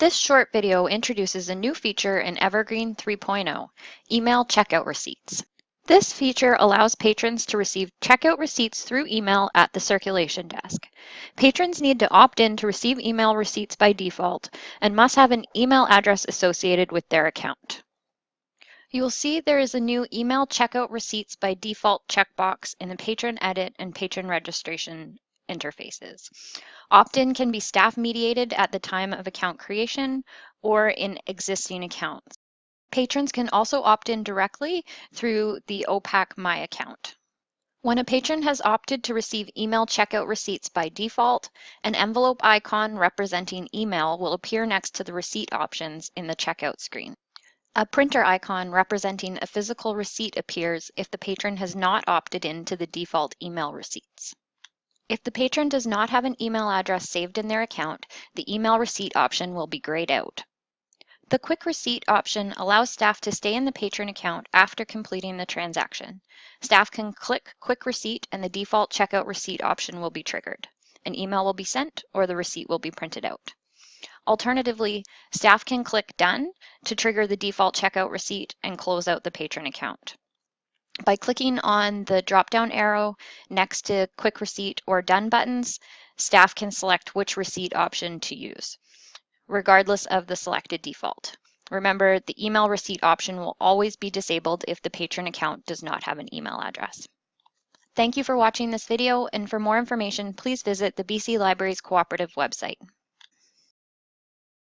This short video introduces a new feature in Evergreen 3.0, Email Checkout Receipts. This feature allows patrons to receive checkout receipts through email at the circulation desk. Patrons need to opt in to receive email receipts by default and must have an email address associated with their account. You will see there is a new Email Checkout Receipts by Default checkbox in the Patron Edit and Patron Registration interfaces. Opt-in can be staff mediated at the time of account creation or in existing accounts. Patrons can also opt in directly through the OPAC My account. When a patron has opted to receive email checkout receipts by default, an envelope icon representing email will appear next to the receipt options in the checkout screen. A printer icon representing a physical receipt appears if the patron has not opted in to the default email receipts. If the patron does not have an email address saved in their account, the email receipt option will be grayed out. The Quick Receipt option allows staff to stay in the patron account after completing the transaction. Staff can click Quick Receipt and the default checkout receipt option will be triggered. An email will be sent or the receipt will be printed out. Alternatively, staff can click Done to trigger the default checkout receipt and close out the patron account. By clicking on the drop-down arrow next to Quick Receipt or Done buttons, staff can select which receipt option to use, regardless of the selected default. Remember, the email receipt option will always be disabled if the patron account does not have an email address. Thank you for watching this video, and for more information, please visit the BC Libraries Cooperative website.